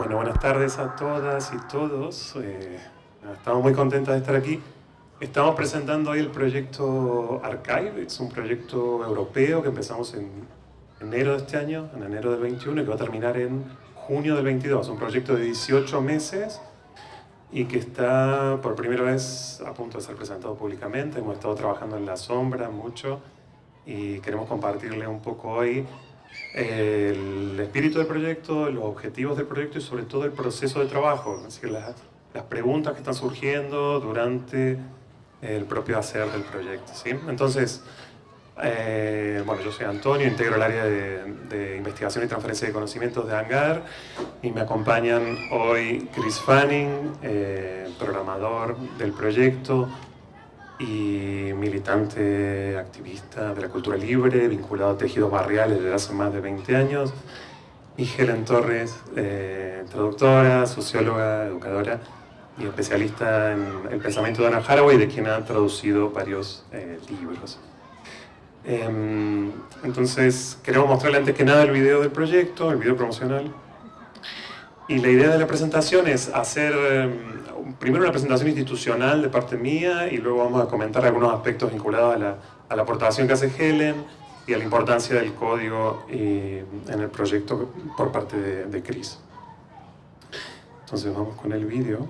Bueno, buenas tardes a todas y todos. Eh, estamos muy contentos de estar aquí. Estamos presentando hoy el proyecto Archive. Es un proyecto europeo que empezamos en enero de este año, en enero del 21, y que va a terminar en junio del 22. Un proyecto de 18 meses y que está por primera vez a punto de ser presentado públicamente. Hemos estado trabajando en la sombra mucho y queremos compartirle un poco hoy el espíritu del proyecto, los objetivos del proyecto y sobre todo el proceso de trabajo, es decir, las, las preguntas que están surgiendo durante el propio hacer del proyecto. ¿sí? Entonces, eh, bueno, yo soy Antonio, integro el área de, investigación y transferencia de conocimientos de ANGAR y me acompañan hoy Chris Fanning, eh, programador del proyecto, y militante activista de la cultura libre, vinculado a tejidos barriales desde hace más de 20 años. Y Helen Torres, eh, traductora, socióloga, educadora y especialista en el pensamiento de Anna Haraway, de quien ha traducido varios eh, libros. Em, entonces, queremos mostrarle antes que nada el video del proyecto, el video promocional. Y la idea de la presentación es hacer em, primero una presentación institucional de parte mía y luego vamos a comentar algunos aspectos vinculados a la, a la aportación que hace Helen y a la importancia del código en el proyecto por parte de, de Chris. Entonces vamos con el vídeo.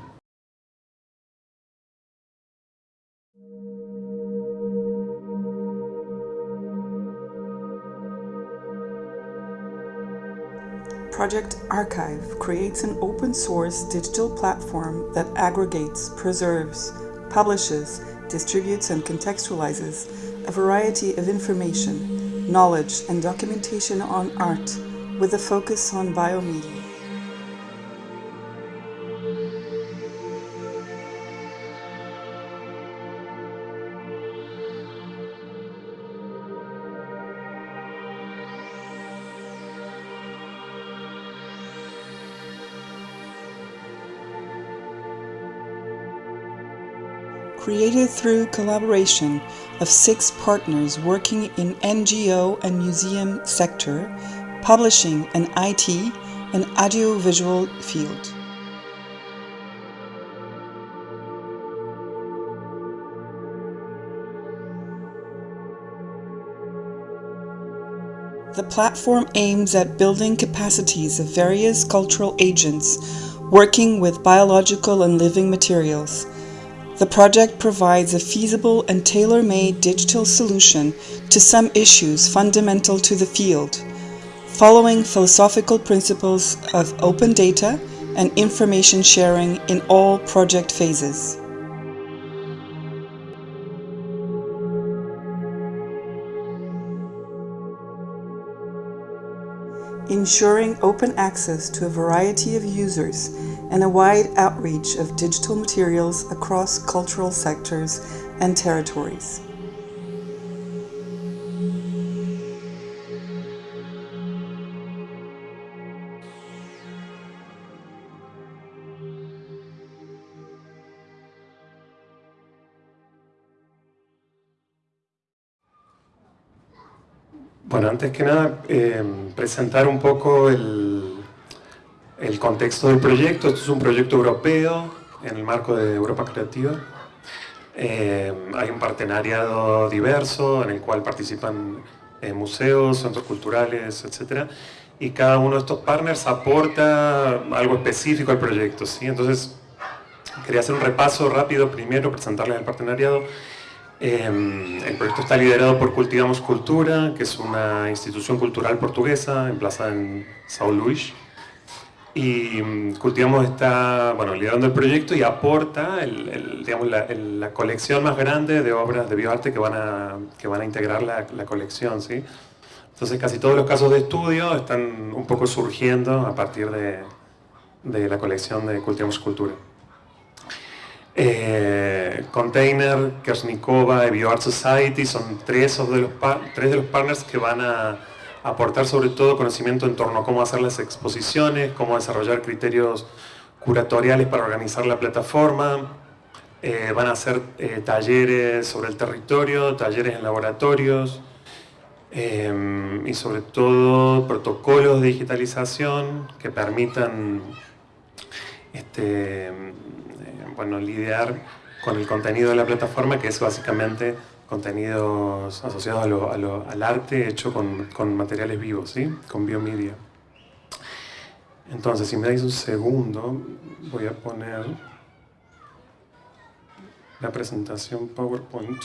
Project Archive creates an open source digital platform that aggregates, preserves, publishes, distributes, and contextualizes a variety of information, knowledge, and documentation on art with a focus on biomedia. Created through collaboration of six partners working in NGO and museum sector, publishing and IT and audiovisual field. The platform aims at building capacities of various cultural agents working with biological and living materials, the project provides a feasible and tailor-made digital solution to some issues fundamental to the field, following philosophical principles of open data and information sharing in all project phases. Ensuring open access to a variety of users and a wide outreach of digital materials across cultural sectors and territories. Bueno, antes que nada, eh, presentar un poco el, el, contexto del proyecto. Esto es un proyecto europeo en el marco de Europa Creativa. Eh, hay un partenariado diverso en el cual participan eh, museos, centros culturales, etc. Y cada uno de estos partners aporta algo específico al proyecto. ¿sí? Entonces, quería hacer un repaso rápido primero, presentarles el partenariado Em, el proyecto está liderado por Cultivamos Cultura, que es una institución cultural portuguesa emplazada en São Luís. Y mm, Cultivamos está bueno, liderando el proyecto y aporta digamos, la, colección más grande de obras de bioarte que van a, que van a integrar la, la colección. ¿sí? Entonces casi todos los casos de estudio están un poco surgiendo a partir de, de la colección de Cultivamos Cultura. Eh, Container, Kersnikova y BioArt Society son tres de, los tres de los partners que van a aportar sobre todo conocimiento en torno a cómo hacer las exposiciones, cómo desarrollar criterios curatoriales para organizar la plataforma, eh, van a hacer eh, talleres sobre el territorio, talleres en laboratorios y sobre todo protocolos de digitalización que permitan este, bueno, lidiar con el contenido de la plataforma, que es básicamente contenidos asociados al arte hecho con, con, materiales vivos, ¿sí? con biomedia. Entonces, si me dais un segundo, voy a poner la presentación PowerPoint.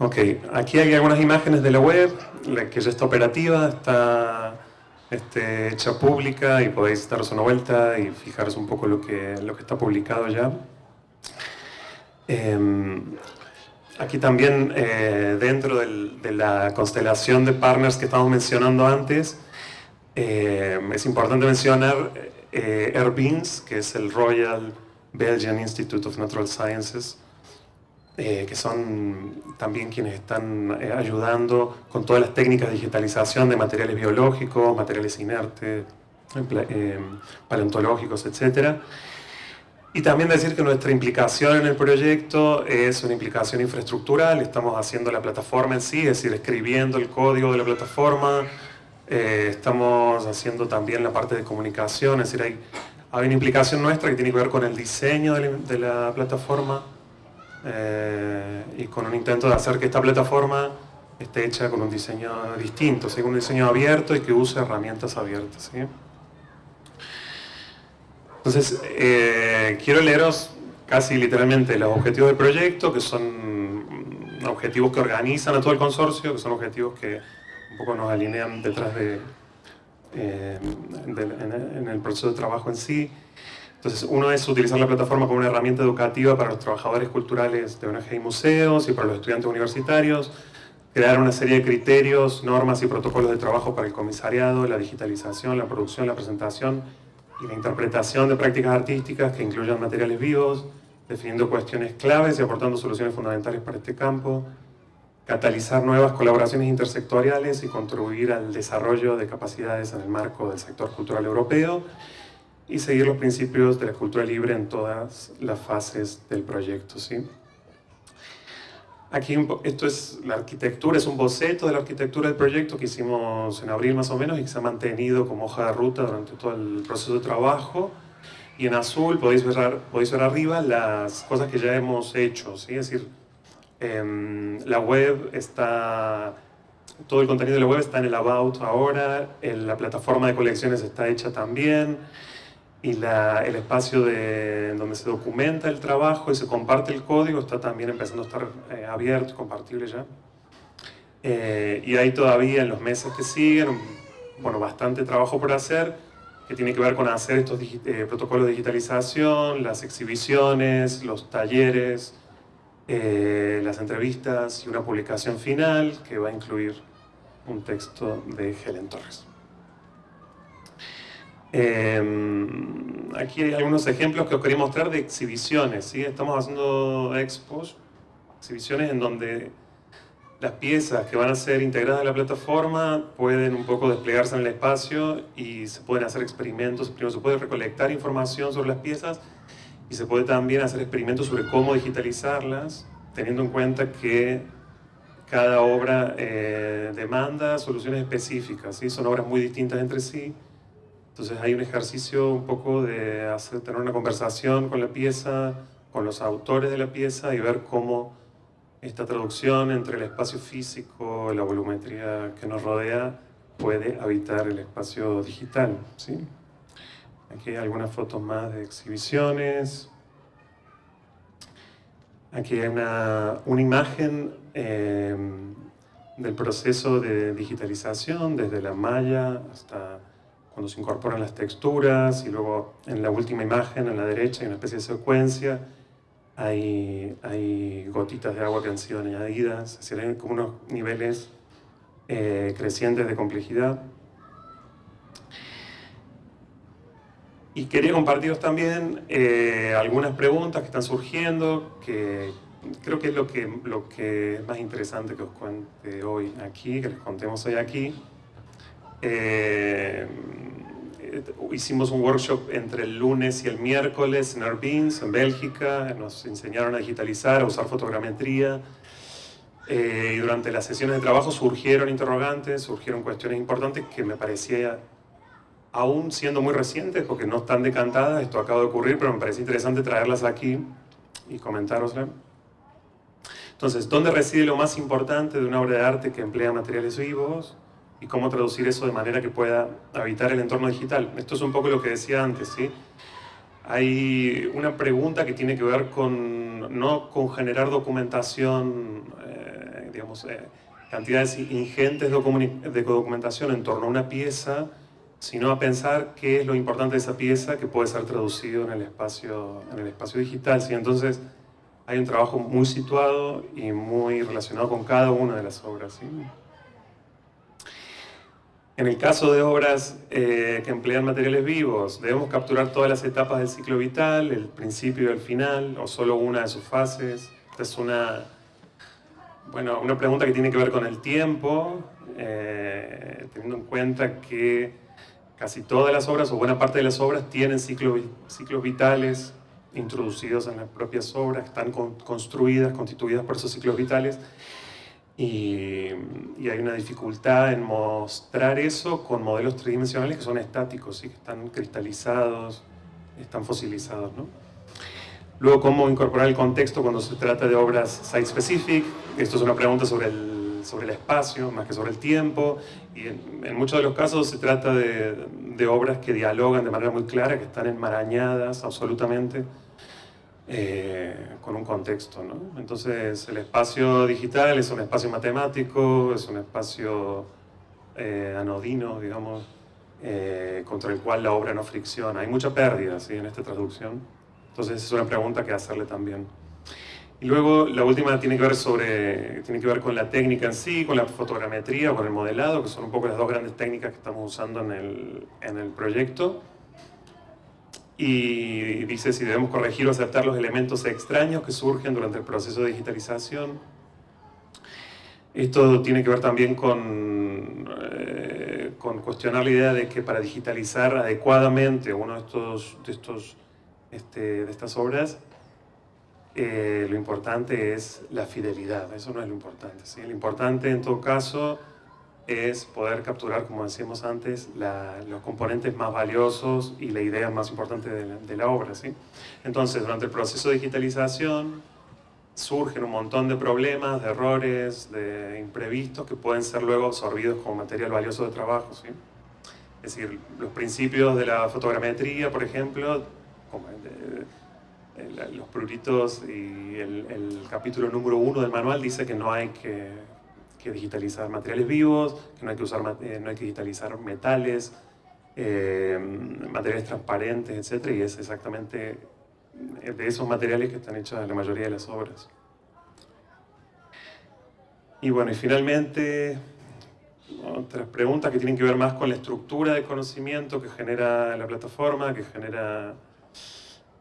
Ok, aquí hay algunas imágenes de la web, la que ya está operativa, está este, hecha pública y podéis daros una vuelta y fijaros un poco lo que, lo que está publicado ya. Em, aquí también, eh, dentro de la constelación de partners que estamos mencionando antes, eh, es importante mencionar eh, Airbins, que es el Royal Belgian Institute of Natural Sciences, eh, que son también quienes están eh, ayudando con todas las técnicas de digitalización de materiales biológicos, materiales inertes, eh, paleontológicos, etc. Y también decir que nuestra implicación en el proyecto es una implicación infraestructural, estamos haciendo la plataforma en sí, es decir, escribiendo el código de la plataforma, estamos haciendo también la parte de comunicación, es decir, hay, hay una implicación nuestra que tiene que ver con el diseño de la plataforma, eh, y con un intento de hacer que esta plataforma esté hecha con un diseño distinto, con un diseño abierto y que use herramientas abiertas. Entonces, eh, quiero leeros casi literalmente los objetivos del proyecto, que son objetivos que organizan a todo el consorcio, que son objetivos que un poco nos alinean detrás de, eh, en el proceso de trabajo en sí. Entonces, uno es utilizar la plataforma como una herramienta educativa para los trabajadores culturales de ONG y museos y para los estudiantes universitarios, crear una serie de criterios, normas y protocolos de trabajo para el comisariado, la digitalización, la producción, la presentación y la interpretación de prácticas artísticas que incluyan materiales vivos, definiendo cuestiones claves y aportando soluciones fundamentales para este campo, catalizar nuevas colaboraciones intersectoriales y contribuir al desarrollo de capacidades en el marco del sector cultural europeo, y seguir los principios de la cultura libre en todas las fases del proyecto. ¿sí? Aquí esto es la arquitectura, es un boceto de la arquitectura del proyecto que hicimos en abril más o menos y que se ha mantenido como hoja de ruta durante todo el proceso de trabajo. Y en azul podéis ver, podéis ver arriba las cosas que ya hemos hecho, ¿sí? es decir, em, la web está, todo el contenido de la web está en el About ahora, la plataforma de colecciones está hecha también, y el espacio de, donde se documenta el trabajo y se comparte el código está también empezando a estar eh, abierto compartible ya. Eh, y hay todavía en los meses que siguen, bueno, bastante trabajo por hacer, que tiene que ver con hacer estos eh, protocolos de digitalización, las exhibiciones, los talleres, las entrevistas y una publicación final que va a incluir un texto de Helen Torres. Em, aquí hay algunos ejemplos que os quería mostrar de exhibiciones. ¿sí? Estamos haciendo expos, exhibiciones en donde las piezas que van a ser integradas a la plataforma pueden un poco desplegarse en el espacio y se pueden hacer experimentos. Primero se puede recolectar información sobre las piezas y se puede también hacer experimentos sobre cómo digitalizarlas, teniendo en cuenta que cada obra eh, demanda soluciones específicas. ¿sí? Son obras muy distintas entre sí entonces hay un ejercicio un poco de hacer, tener una conversación con la pieza, con los autores de la pieza y ver cómo esta traducción entre el espacio físico la volumetría que nos rodea puede habitar el espacio digital. Aquí hay algunas fotos más de exhibiciones. Aquí hay una, una imagen eh, del proceso de digitalización desde la malla hasta cuando se incorporan las texturas y luego en la última imagen, en la derecha, hay una especie de secuencia, hay, hay gotitas de agua que han sido añadidas, es decir, hay como unos niveles eh, crecientes de complejidad. Y quería compartiros también eh, algunas preguntas que están surgiendo, que creo que es lo que, lo que es más interesante que os cuente hoy aquí, que les contemos hoy aquí. Eh, hicimos un workshop entre el lunes y el miércoles en Urbins, en Bélgica, nos enseñaron a digitalizar, a usar fotogrametría, eh, y durante las sesiones de trabajo surgieron interrogantes, surgieron cuestiones importantes que me parecía, aún siendo muy recientes, porque no están decantadas, esto acaba de ocurrir, pero me parece interesante traerlas aquí y comentároslas. Entonces, ¿dónde reside lo más importante de una obra de arte que emplea materiales vivos? Y cómo traducir eso de manera que pueda habitar el entorno digital. Esto es un poco lo que decía antes, ¿sí? Hay una pregunta que tiene que ver con, no con generar documentación, eh, digamos, eh, cantidades ingentes de documentación en torno a una pieza, sino a pensar qué es lo importante de esa pieza que puede ser traducido en el espacio, en el espacio digital. ¿sí? Entonces, hay un trabajo muy situado y muy relacionado con cada una de las obras. En el caso de obras eh, que emplean materiales vivos, debemos capturar todas las etapas del ciclo vital, el principio y el final, o solo una de sus fases. Esta es una, bueno, una pregunta que tiene que ver con el tiempo, eh, teniendo en cuenta que casi todas las obras, o buena parte de las obras, tienen ciclos, ciclos vitales introducidos en las propias obras, están construidas, constituidas por esos ciclos vitales, y, hay una dificultad en mostrar eso con modelos tridimensionales que son estáticos, y que están cristalizados, están fosilizados. ¿no? Luego, cómo incorporar el contexto cuando se trata de obras site-specific. Esto es una pregunta sobre el, sobre el espacio, más que sobre el tiempo. Y en, muchos de los casos se trata de, de obras que dialogan de manera muy clara, que están enmarañadas absolutamente eh, con un contexto. ¿no? Entonces el espacio digital es un espacio matemático, es un espacio eh, anodino, digamos, eh, contra el cual la obra no fricciona. Hay mucha pérdida ¿sí? en esta traducción. Entonces es una pregunta que hacerle también. Y luego la última tiene que ver sobre, tiene que ver con la técnica en sí, con la fotogrametría, con el modelado, que son un poco las dos grandes técnicas que estamos usando en el, en el proyecto y dice si debemos corregir o aceptar los elementos extraños que surgen durante el proceso de digitalización. Esto tiene que ver también con, eh, con cuestionar la idea de que para digitalizar adecuadamente uno de, estos, de, estos, este, de estas obras, eh, lo importante es la fidelidad, eso no es lo importante. ¿sí? Lo importante en todo caso es poder capturar, como decíamos antes, los componentes más valiosos y la idea más importante de la, obra. ¿sí? Entonces, durante el proceso de digitalización surgen un montón de problemas, de errores, de imprevistos que pueden ser luego absorbidos como material valioso de trabajo. ¿sí? Es decir, los principios de la fotogrametría, por ejemplo, como los pruritos y el, el capítulo número uno del manual dice que no hay que digitalizar materiales vivos, que no hay que, usar, eh, no hay que digitalizar metales, eh, materiales transparentes, etc. Y es exactamente de esos materiales que están hechas la mayoría de las obras. Y bueno, y finalmente, otras preguntas que tienen que ver más con la estructura de conocimiento que genera la plataforma, que genera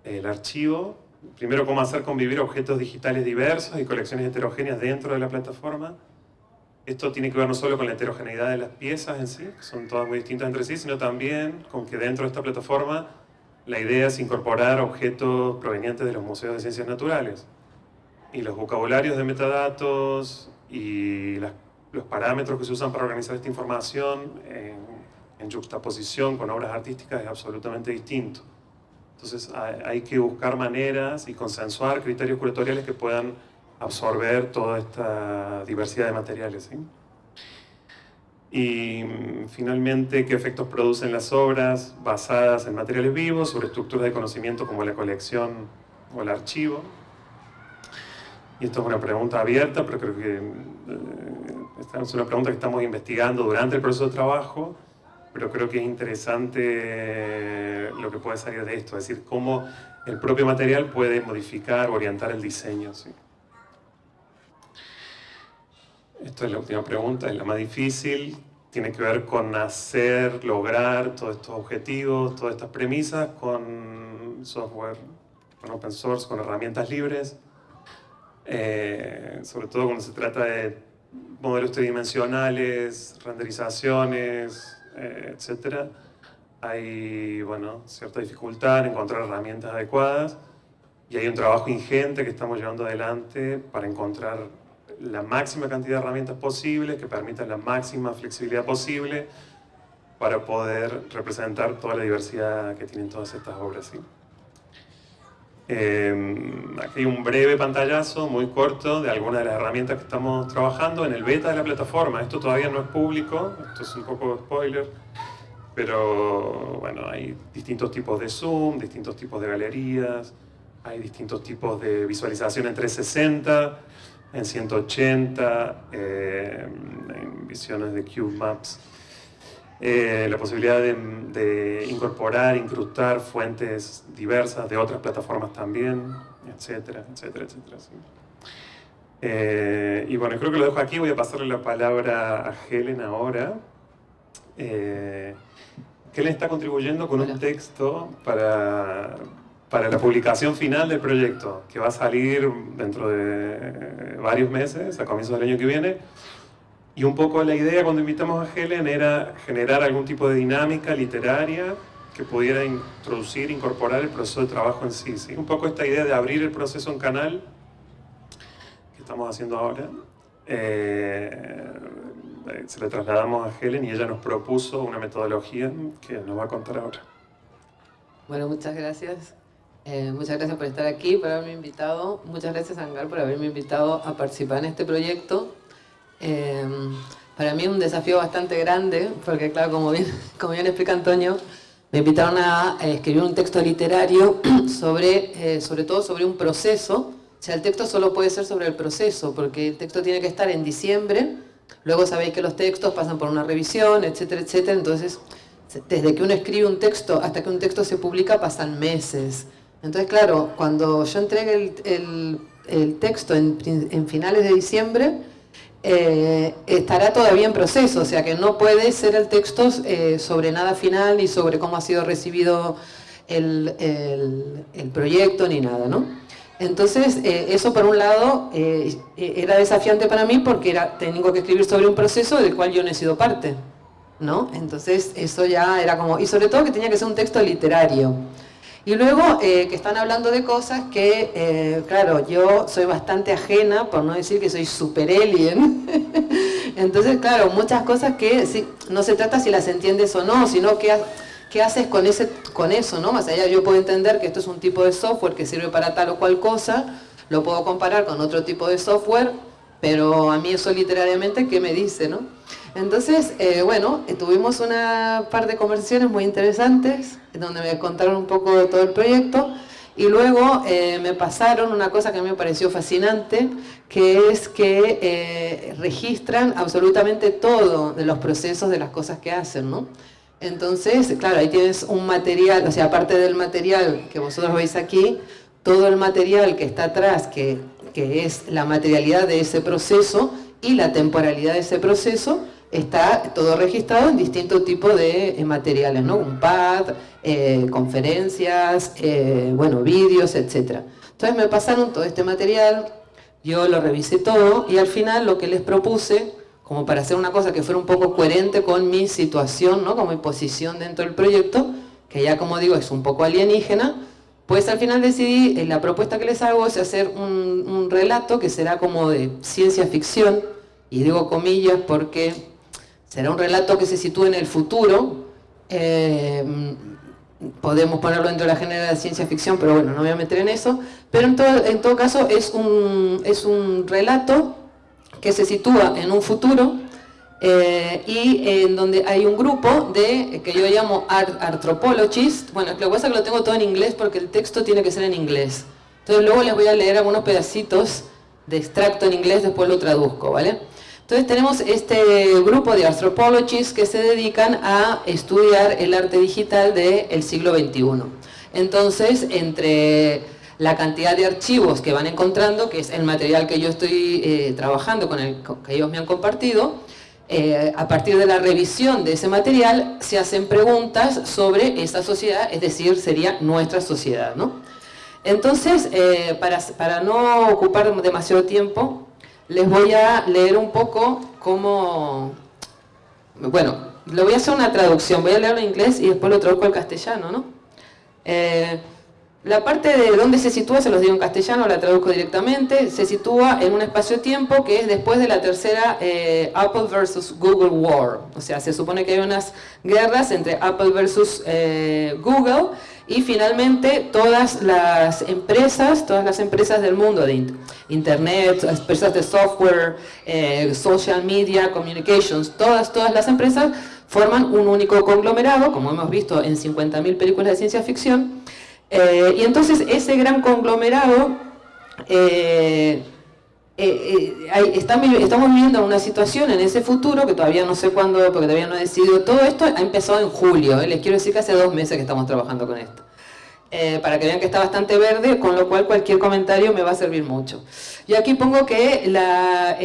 el archivo. Primero, cómo hacer convivir objetos digitales diversos y colecciones heterogéneas dentro de la plataforma. Esto tiene que ver no solo con la heterogeneidad de las piezas en sí, que son todas muy distintas entre sí, sino también con que dentro de esta plataforma la idea es incorporar objetos provenientes de los museos de ciencias naturales. Y los vocabularios de metadatos y los parámetros que se usan para organizar esta información en, en juxtaposición con obras artísticas es absolutamente distinto. Entonces hay que buscar maneras y consensuar criterios curatoriales que puedan absorber toda esta diversidad de materiales. Y mm, finalmente, qué efectos producen las obras basadas en materiales vivos sobre estructuras de conocimiento como la colección o el archivo. Y esto es una pregunta abierta, pero creo que eh, es una pregunta que estamos investigando durante el proceso de trabajo, pero creo que es interesante lo que puede salir de esto, es decir, cómo el propio material puede modificar, orientar el diseño. ¿sí? Esto es la última pregunta, es la más difícil. Tiene que ver con hacer, lograr todos estos objetivos, todas estas premisas con software, con open source, con herramientas libres. Eh, sobre todo cuando se trata de modelos tridimensionales, renderizaciones, eh, etc. hay bueno, cierta dificultad en encontrar herramientas adecuadas y hay un trabajo ingente que estamos llevando adelante para encontrar la máxima cantidad de herramientas posibles que permitan la máxima flexibilidad posible para poder representar toda la diversidad que tienen todas estas obras. ¿sí? Em, aquí hay un breve pantallazo muy corto de algunas de las herramientas que estamos trabajando en el beta de la plataforma. Esto todavía no es público, esto es un poco spoiler, pero bueno, hay distintos tipos de zoom, distintos tipos de galerías, hay distintos tipos de visualización en 360, en 180, em, en visiones de Cube Maps. Eh, la posibilidad de, incorporar, incrustar fuentes diversas de otras plataformas también, etcétera, etcétera, etcétera. Eh, y bueno, creo que lo dejo aquí, voy a pasarle la palabra a Helen ahora. Eh, Helen está contribuyendo con un texto para, para la publicación final del proyecto, que va a salir dentro de varios meses, a comienzos del año que viene, y un poco la idea cuando invitamos a Helen era generar algún tipo de dinámica literaria que pudiera introducir, incorporar el proceso de trabajo en sí. Un poco esta idea de abrir el proceso en canal, que estamos haciendo ahora, eh, se la trasladamos a Helen y ella nos propuso una metodología que nos va a contar ahora. Bueno, muchas gracias. Eh, muchas gracias por estar aquí, por haberme invitado. Muchas gracias, Angar, por haberme invitado a participar en este proyecto. Em, para mí es un desafío bastante grande, porque claro, como bien, como bien explica Antonio, me invitaron a escribir un texto literario sobre, eh, sobre todo sobre un proceso. O sea, el texto solo puede ser sobre el proceso, porque el texto tiene que estar en diciembre, luego sabéis que los textos pasan por una revisión, etcétera, etcétera, entonces desde que uno escribe un texto hasta que un texto se publica pasan meses. Entonces, claro, cuando yo entregue el, el, el texto en, finales de diciembre, eh, estará todavía en proceso, o sea que no puede ser el texto eh, sobre nada final ni sobre cómo ha sido recibido el, proyecto ni nada, ¿no? Entonces, eh, eso por un lado era desafiante para mí porque era, tengo que escribir sobre un proceso del cual yo no he sido parte, ¿no? Entonces, eso ya era como... Y sobre todo que tenía que ser un texto literario. Y luego eh, que están hablando de cosas que, eh, claro, yo soy bastante ajena, por no decir que soy super alien. Entonces, claro, muchas cosas que no se trata si las entiendes o no, sino qué, qué haces con, ese, con eso, ¿no? Más allá yo puedo entender que esto es un tipo de software que sirve para tal o cual cosa, lo puedo comparar con otro tipo de software, pero a mí eso literariamente, ¿qué me dice, no? Entonces, eh, bueno, tuvimos una par de conversaciones muy interesantes, donde me contaron un poco de todo el proyecto, y luego eh, me pasaron una cosa que a mí me pareció fascinante, que es que eh, registran absolutamente todo de los procesos de las cosas que hacen, ¿no? Entonces, claro, ahí tienes un material, o sea, aparte del material que vosotros veis aquí, todo el material que está atrás, que, que es la materialidad de ese proceso y la temporalidad de ese proceso, está todo registrado en distintos tipos de eh, materiales, ¿no? Un pad, eh, conferencias, eh, bueno, vídeos, etc. Entonces me pasaron todo este material, yo lo revisé todo y al final lo que les propuse, como para hacer una cosa que fuera un poco coherente con mi situación, ¿no? Con mi posición dentro del proyecto, que ya como digo es un poco alienígena, pues al final decidí, la propuesta que les hago es hacer un, relato que será como de ciencia ficción, y digo comillas porque será un relato que se sitúe en el futuro, eh, podemos ponerlo dentro de la género de ciencia ficción, pero bueno, no voy a meter en eso, pero en todo, en todo caso es un, es un relato que se sitúa en un futuro eh, y en donde hay un grupo de, que yo llamo anthropologists, bueno, lo que pasa es que lo tengo todo en inglés porque el texto tiene que ser en inglés, entonces luego les voy a leer algunos pedacitos de extracto en inglés, después lo traduzco, ¿vale? Entonces tenemos este grupo de anthropologists que se dedican a estudiar el arte digital del siglo XXI. Entonces, entre la cantidad de archivos que van encontrando, que es el material que yo estoy eh, trabajando, con el que ellos me han compartido, eh, a partir de la revisión de ese material se hacen preguntas sobre esa sociedad, es decir, sería nuestra sociedad. ¿no? Entonces, eh, para, para no ocupar demasiado tiempo, les voy a leer un poco cómo, bueno, lo voy a hacer una traducción, voy a leerlo en inglés y después lo traduzco al castellano, ¿no? Eh, la parte de dónde se sitúa, se los digo en castellano, la traduzco directamente, se sitúa en un espacio-tiempo que es después de la tercera eh, Apple versus Google War. O sea, se supone que hay unas guerras entre Apple versus eh, Google y finalmente todas las empresas, todas las empresas del mundo de Internet, empresas de software, eh, social media, communications, todas, todas las empresas forman un único conglomerado, como hemos visto en 50.000 películas de ciencia ficción, eh, y entonces ese gran conglomerado, eh, eh, estamos viviendo una situación en ese futuro que todavía no sé cuándo, porque todavía no he decidido, todo esto ha empezado en julio, les quiero decir que hace dos meses que estamos trabajando con esto. para que vean que está bastante verde, con lo cual cualquier comentario me va a servir mucho. Yo aquí pongo que la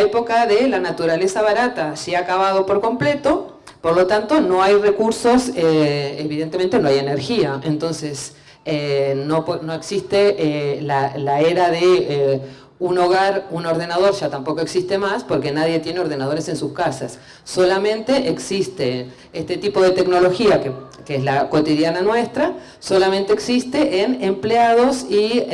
época de la naturaleza barata se ha acabado por completo, por lo tanto, no hay recursos, eh, evidentemente no hay energía, entonces eh, no, no, existe eh, la, la, era de un hogar, un ordenador ya tampoco existe más porque nadie tiene ordenadores en sus casas. Solamente existe este tipo de tecnología que, que es la cotidiana nuestra, solamente existe en empleados y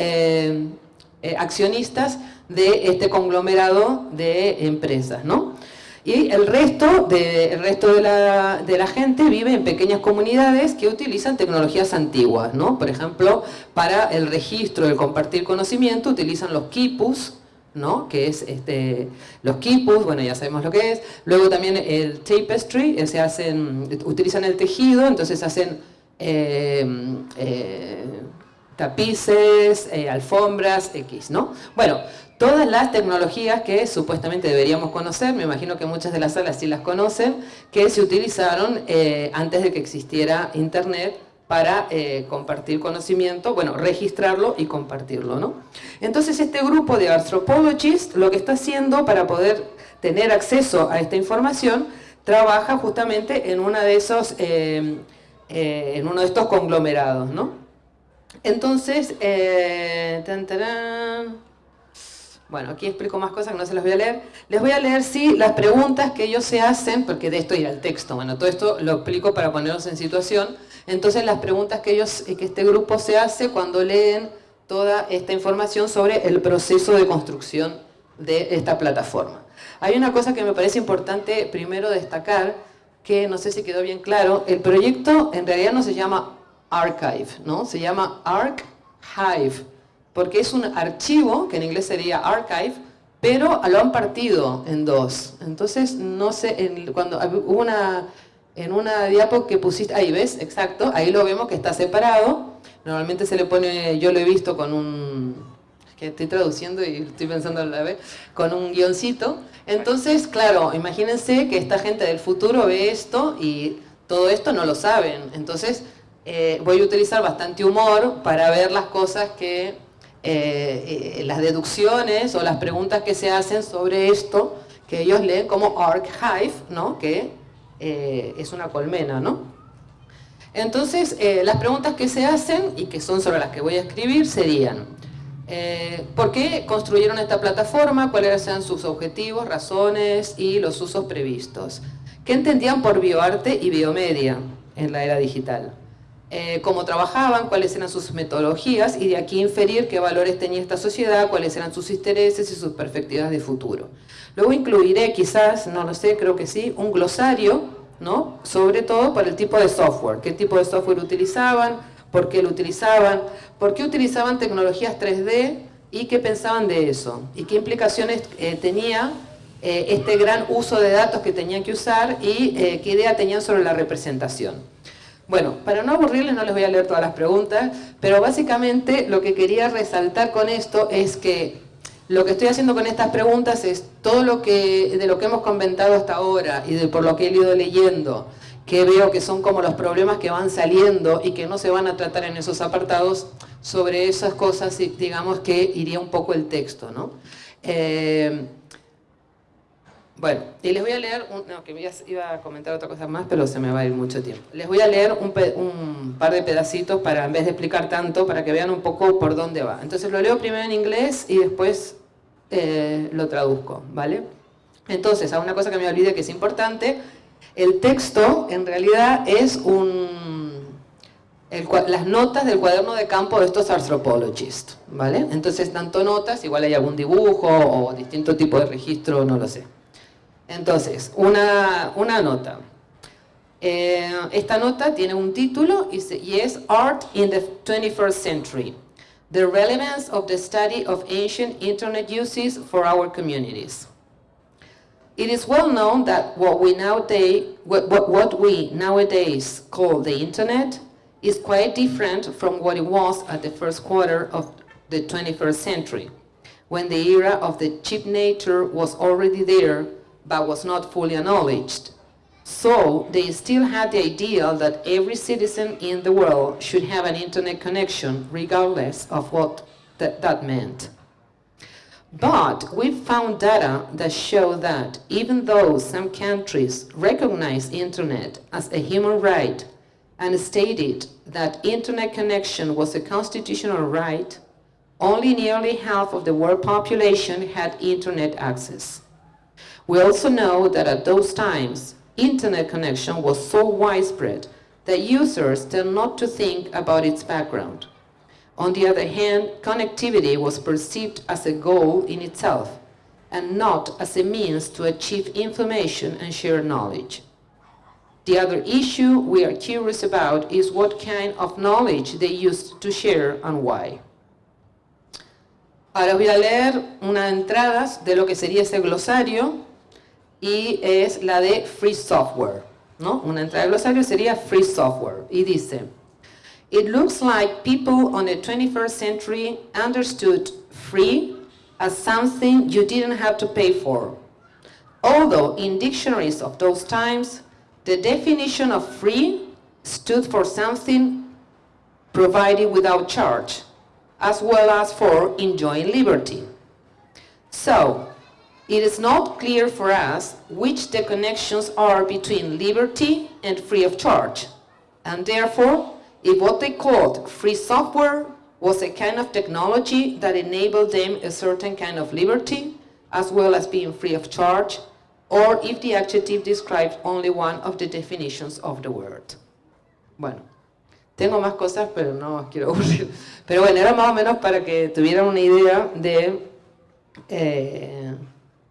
accionistas de este conglomerado de empresas, ¿no? Y el resto, de, resto de, la, de la gente vive en pequeñas comunidades que utilizan tecnologías antiguas, ¿no? Por ejemplo, para el registro, el compartir conocimiento, utilizan los quipus, ¿no? que es este, los quipus, bueno ya sabemos lo que es, luego también el tapestry, eh, se hacen, utilizan el tejido, entonces hacen eh, eh, tapices, alfombras, X, ¿no? Bueno, todas las tecnologías que supuestamente deberíamos conocer, me imagino que muchas de las salas sí las conocen, que se utilizaron eh, antes de que existiera Internet para eh, compartir conocimiento, bueno, registrarlo y compartirlo, ¿no? Entonces este grupo de anthropologists lo que está haciendo para poder tener acceso a esta información, trabaja justamente en, una de esos, eh, en uno de estos conglomerados, ¿no? Entonces, tan, bueno, aquí explico más cosas que no se las voy a leer. Les voy a leer, sí, las preguntas que ellos se hacen, porque de esto irá el texto. Bueno, todo esto lo explico para ponerlos en situación. Entonces, las preguntas que, ellos, que este grupo se hace cuando leen toda esta información sobre el proceso de construcción de esta plataforma. Hay una cosa que me parece importante primero destacar, que no sé si quedó bien claro, el proyecto en realidad no se llama Archive, ¿no? Se llama ArcHive porque es un archivo, que en inglés sería archive, pero lo han partido en dos. Entonces, no sé, cuando hubo una, en una diapo que pusiste, ahí ves, exacto, ahí lo vemos que está separado. Normalmente se le pone, yo lo he visto con un, que estoy traduciendo y estoy pensando a la vez, con un guioncito. Entonces, claro, imagínense que esta gente del futuro ve esto y todo esto no lo saben. Entonces, eh, voy a utilizar bastante humor para ver las cosas que eh, las deducciones o las preguntas que se hacen sobre esto, que ellos leen como archive, ¿no? que eh, es una colmena. ¿no? Entonces, eh, las preguntas que se hacen, y que son sobre las que voy a escribir, serían ¿por qué construyeron esta plataforma? ¿Cuáles eran sus objetivos, razones y los usos previstos? ¿Qué entendían por bioarte y biomedia en la era digital? Eh, cómo trabajaban, cuáles eran sus metodologías y de aquí inferir qué valores tenía esta sociedad, cuáles eran sus intereses y sus perspectivas de futuro. Luego incluiré quizás, no lo sé, creo que sí, un glosario, ¿no? sobre todo para el tipo de software, qué tipo de software utilizaban, por qué lo utilizaban, por qué utilizaban tecnologías 3D y qué pensaban de eso, y qué implicaciones eh, tenía eh, este gran uso de datos que tenían que usar y qué idea tenían sobre la representación. Bueno, para no aburrirles no les voy a leer todas las preguntas, pero básicamente lo que quería resaltar con esto es que lo que estoy haciendo con estas preguntas es todo lo que de lo que hemos comentado hasta ahora y de por lo que he ido leyendo, que veo que son como los problemas que van saliendo y que no se van a tratar en esos apartados, sobre esas cosas digamos que iría un poco el texto, ¿no? Eh, bueno, y les voy a leer, no, que iba a comentar otra cosa más, pero se me va a ir mucho tiempo. Les voy a leer un, par de pedacitos para, en vez de explicar tanto, para que vean un poco por dónde va. Entonces lo leo primero en inglés y después eh, lo traduzco, ¿vale? Entonces, a una cosa que me olvidé que es importante, El texto en realidad es un, las notas del cuaderno de campo de estos anthropologists, ¿vale? Entonces, tanto notas, igual hay algún dibujo o distinto tipo de registro, no lo sé. Entonces, una, una nota. Eh, esta nota tiene un título y, y es Art in the 21st Century. The relevance of the study of ancient internet uses for our communities. It is well known that what we nowadays, what, what, what we nowadays call the internet is quite different from what it was at the first quarter of the 21st century, when the era of the cheap nature was already there, but was not fully acknowledged. So they still had the ideal that every citizen in the world should have an internet connection, regardless of what that, that meant. But we found data that show that even though some countries recognize internet as a human right and stated that internet connection was a constitutional right, only nearly half of the world population had internet access. We also know that at those times, internet connection was so widespread that users tend not to think about its background. On the other hand, connectivity was perceived as a goal in itself and not as a means to achieve information and share knowledge. The other issue we are curious about is what kind of knowledge they used to share and why. Ahora voy a leer unas entradas de lo que sería ese glosario y es la de Free Software. ¿no? Una entrada de glosario sería Free Software y dice It looks like people on the 21st century understood free as something you didn't have to pay for. Although in dictionaries of those times, the definition of free stood for something provided without charge, as well as for enjoying liberty. So, it is not clear for us which the connections are between liberty and free of charge, and therefore if what they called free software was a kind of technology that enabled them a certain kind of liberty, as well as being free of charge, or if the adjective describes only one of the definitions of the word. Bueno, tengo más cosas, pero no quiero aburrir. Pero bueno, era más o menos para que tuvieran una idea de, eh,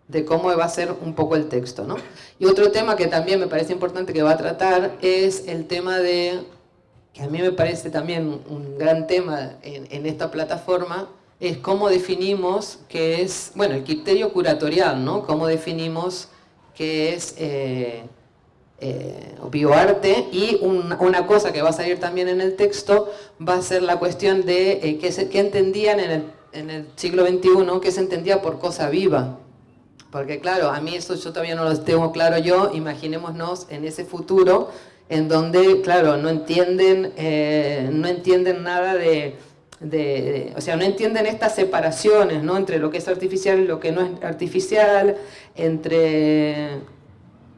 de cómo va a ser un poco el texto. ¿no? Y otro tema que también me parece importante que va a tratar es el tema de que a mí me parece también un gran tema en, esta plataforma, es cómo definimos qué es, bueno, el criterio curatorial, ¿no? Cómo definimos qué es eh, eh, bioarte y una cosa que va a salir también en el texto va a ser la cuestión de eh, qué, se, qué, entendían en el, en el siglo XXI, qué se entendía por cosa viva. Porque claro, a mí eso yo todavía no lo tengo claro yo, imaginémonos en ese futuro en donde, claro, no entienden, eh, no entienden nada de, o sea, no entienden estas separaciones, ¿no? Entre lo que es artificial y lo que no es artificial, entre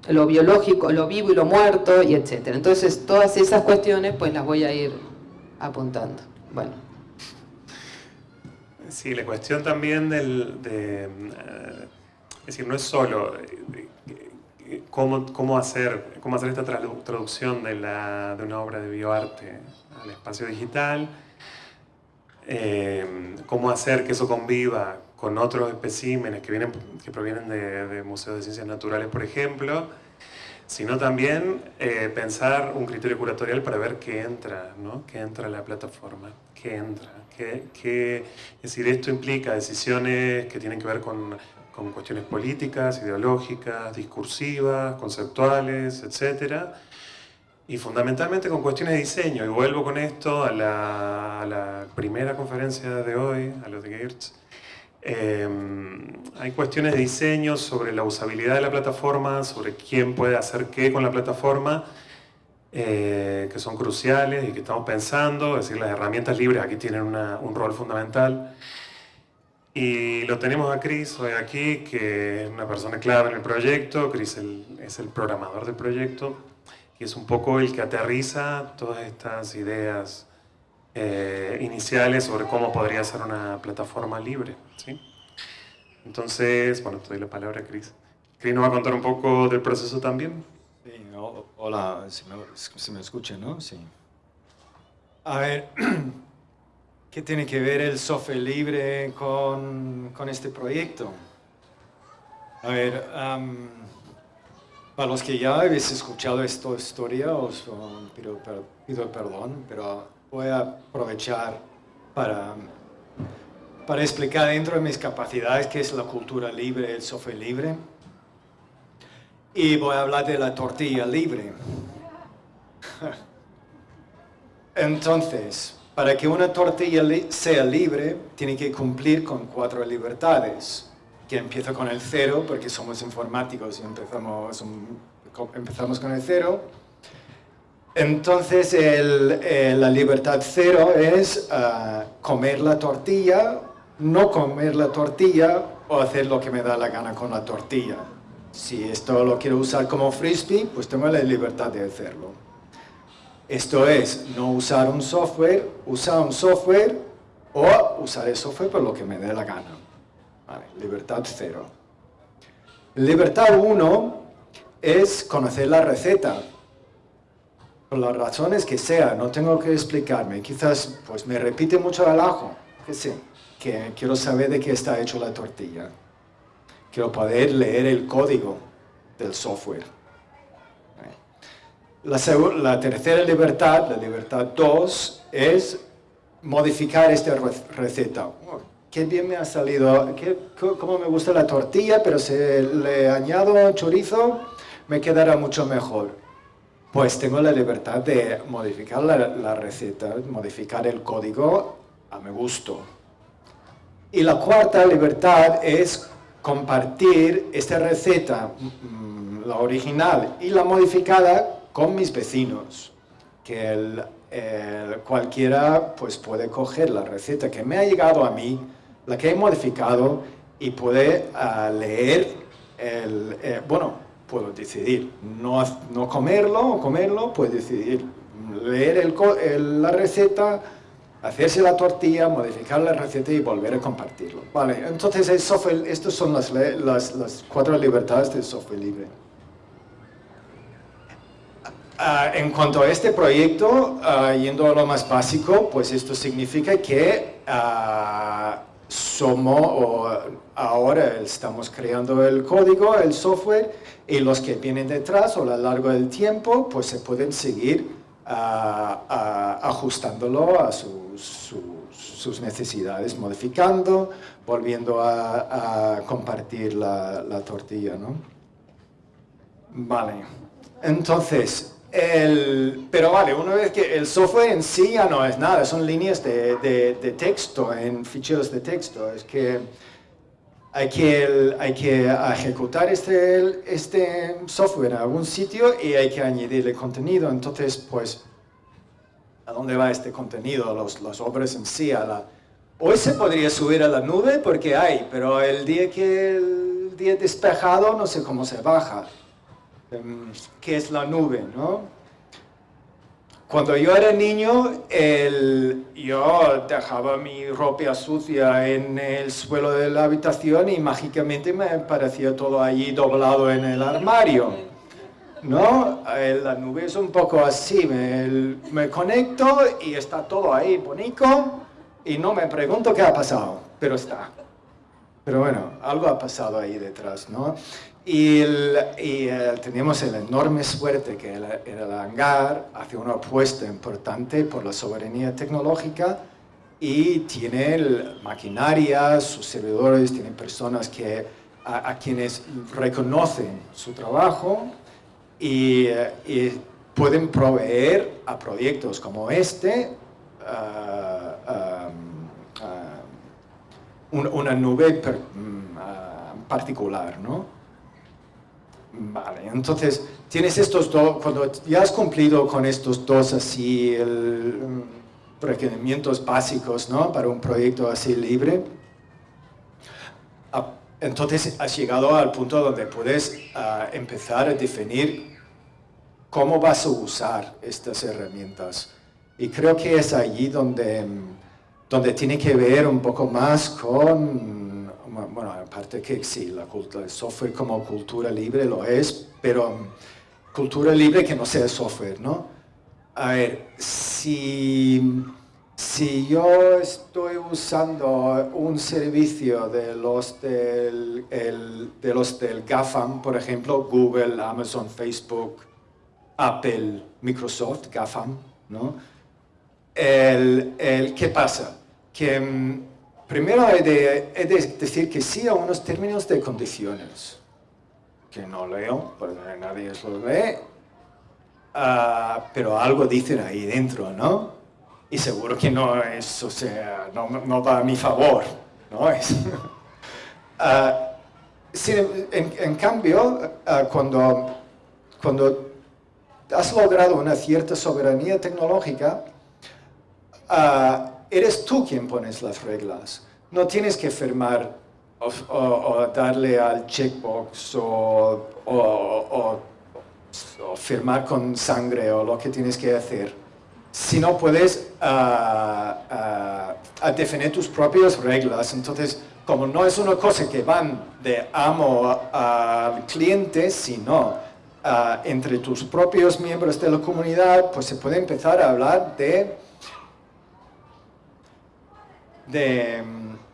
lo biológico, lo vivo y lo muerto, y etcétera. Entonces, todas esas cuestiones, pues las voy a ir apuntando. Bueno. Sí, la cuestión también del, de, eh, es decir, no es solo cómo, cómo, hacer, cómo hacer esta traducción de, la, de una obra de bioarte al espacio digital, eh, cómo hacer que eso conviva con otros especímenes que, vienen, que provienen de, museos de ciencias naturales, por ejemplo, sino también eh, pensar un criterio curatorial para ver qué entra, ¿no? qué entra a la plataforma, qué entra, qué, qué, es decir, esto implica decisiones que tienen que ver con con cuestiones políticas, ideológicas, discursivas, conceptuales, etc. Y fundamentalmente con cuestiones de diseño. Y vuelvo con esto a la, primera conferencia de hoy, a los de Geertz. Eh, hay cuestiones de diseño sobre la usabilidad de la plataforma, sobre quién puede hacer qué con la plataforma, eh, que son cruciales y que estamos pensando. Es decir, las herramientas libres aquí tienen un rol fundamental. Y lo tenemos a Chris hoy aquí, que es una persona clave en el proyecto. Chris es el programador del proyecto y es un poco el que aterriza todas estas ideas eh, iniciales sobre cómo podría ser una plataforma libre. ¿sí? Entonces, bueno, te doy la palabra a Chris. Chris nos va a contar un poco del proceso también. Sí, hola, si me, me escucha, ¿no? Sí. A ver, ¿qué tiene que ver el software libre con, con este proyecto? A ver, para los que ya habéis escuchado esta historia, os pido, pido perdón, pero voy a aprovechar para, para explicar dentro de mis capacidades qué es la cultura libre, el software libre. Y voy a hablar de la tortilla libre. Entonces, para que una tortilla sea libre, tiene que cumplir con cuatro libertades que empieza con el cero, porque somos informáticos y empezamos, empezamos con el cero. Entonces, el, la libertad cero es ah, comer la tortilla, no comer la tortilla o hacer lo que me da la gana con la tortilla. Si esto lo quiero usar como frisbee, pues tengo la libertad de hacerlo. Esto es, no usar un software, usar un software o usar el software por lo que me dé la gana libertad cero. Libertad uno es conocer la receta. Por las razones que sea, no tengo que explicarme. Quizás pues me repite mucho el ajo, que sí, que quiero saber de qué está hecho la tortilla. Quiero poder leer el código del software. La, tercera libertad, la libertad 2, es modificar esta receta qué bien me ha salido, qué, cómo me gusta la tortilla, pero si le añado chorizo, me quedará mucho mejor. Pues tengo la libertad de modificar la, receta, modificar el código a mi gusto. Y la cuarta libertad es compartir esta receta, mm, la original y la modificada, con mis vecinos. Que cualquiera pues, puede coger la receta que me ha llegado a mí, la que he modificado y puede ah, leer el, eh, bueno, puedo decidir no, no comerlo o comerlo, puedo decidir leer el, la receta, hacerse la tortilla, modificar la receta y volver a compartirlo. Vale, entonces el estas son las, las, las cuatro libertades del software libre. Ah, en cuanto a este proyecto, uh, yendo a lo más básico, pues esto significa que somos, ahora estamos creando el código, el software, y los que vienen detrás o a lo largo del tiempo, pues se pueden seguir ajustándolo a sus, necesidades, modificando, volviendo a, compartir la, la, tortilla, ¿no? Vale, entonces, el, pero vale, una vez que el software en sí ya no es nada, son líneas de, de, texto, en ficheros de texto. Es que hay que, hay que ejecutar este, este software en algún sitio y hay que añadirle contenido. Entonces, pues, ¿a dónde va este contenido? Los, las obras en sí. A la, hoy se podría subir a la nube porque hay, pero el día que el día despejado no sé cómo se baja. Em, ¿Qué es la nube, ¿no? Cuando yo era niño, yo dejaba mi ropa sucia en el suelo de la habitación y mágicamente me parecía todo allí doblado en el armario. ¿No? La nube es un poco así, me, me conecto y está todo ahí bonito y no me pregunto qué ha pasado, pero está. Pero bueno, algo ha pasado ahí detrás, ¿no? Y, eh, teníamos la enorme suerte que el, el hangar hace una apuesta importante por la soberanía tecnológica y tiene maquinaria, sus servidores, tiene personas que, a, quienes reconocen su trabajo y, eh, pueden proveer a proyectos como este uh, una nube mm, particular, ¿no? Vale, entonces tienes estos dos, cuando ya has cumplido con estos dos así el, mm, requerimientos básicos ¿no? para un proyecto así libre, ah, entonces has llegado al punto donde puedes ah, empezar a definir cómo vas a usar estas herramientas. Y creo que es allí donde, mm, donde tiene que ver un poco más con bueno, aparte que sí, la cultura, el software como cultura libre lo es, pero cultura libre que no sea software, ¿no? A ver, si, si yo estoy usando un servicio de los del, de los del GAFAM, por ejemplo, Google, Amazon, Facebook, Apple, Microsoft, GAFAM, ¿no? El, el, ¿Qué pasa? Que mm, primero he de, decir que sí a unos términos de condiciones que no leo, porque nadie lo lee, uh, pero algo dicen ahí dentro, ¿no? Y seguro que no es, o sea, no, va a mi favor, ¿no? Uh, en, cambio, uh, cuando, cuando has logrado una cierta soberanía tecnológica, eres tú quien pones las reglas. No tienes que firmar o, darle al checkbox o, o, firmar con sangre o lo que tienes que hacer. Si no puedes uh, definir tus propias reglas, entonces como no es una cosa que van de amo al cliente, sino entre tus propios miembros de la comunidad, pues se puede empezar a hablar de, de,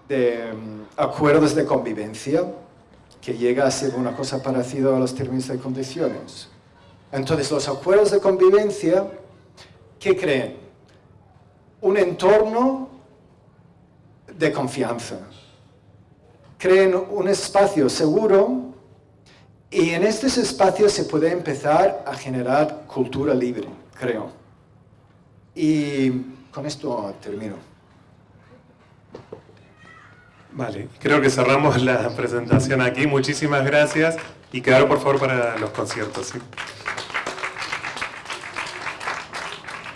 de acuerdos de convivencia, que llega a ser una cosa parecida a los términos de condiciones. Entonces, los acuerdos de convivencia, ¿qué creen? Un entorno de confianza. Creen un espacio seguro y en estos espacios se puede empezar a generar cultura libre, creo. Y con esto termino. Vale, creo que cerramos la presentación aquí. Muchísimas gracias y quedar por favor para los conciertos.